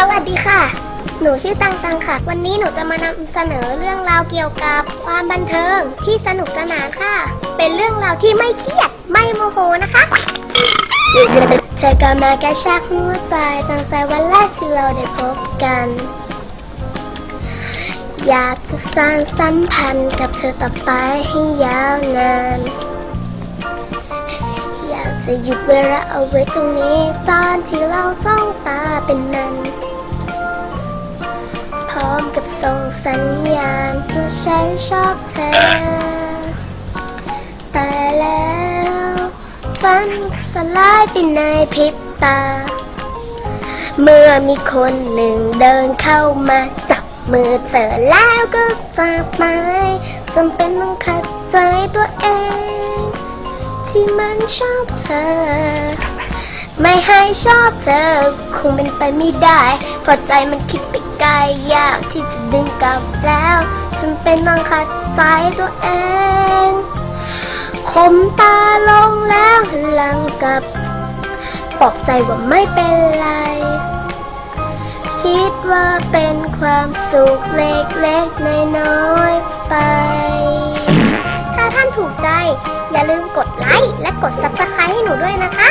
สวัสดีค่ะ หนูชื่อตังตังค่ะ วันนี้หนูจะมานำเสนอเรื่องราวเกี่ยวกับความบันเทิงที่สนุกสนานค่ะ เป็นเรื่องราวที่ไม่เครียดไม่โมโหนะคะเธอก็มากระชากหัวใจตั้งใจวันแรกที่เราได้พบกัน อยากจะสร้างสัมพันธ์กับเธอต่อไปให้ยาวนาน จะหยุดเวลาเอาไว้ตรงนี้ ตอนที่เราจ้องตาเป็นนั้นพร้อมกับส่งสัญญาณว่าฉันชอบเธอ แต่แล้วฝันสลายไปในพริบตา เมื่อมีคนหนึ่งเดินเข้ามาจับมือเธอแล้วก็ฝากไม้จำเป็นต้องขัดใจตัวเอง ที่มันชอบเธอ ไม่ให้ชอบเธอ คงเป็นไปไม่ได้เพราะใจมันคิดไปไกลยากที่จะดึงกลับแล้วจำเป็นต้องขัดใจตัวเองคมตาลงแล้วหลังกับปลอบใจว่าไม่เป็นไร คิดว่าเป็นความสุขเล็กๆน้อย ถูกใจ อย่าลืมกดไลค์และกด Subscribe ให้หนูด้วยนะคะ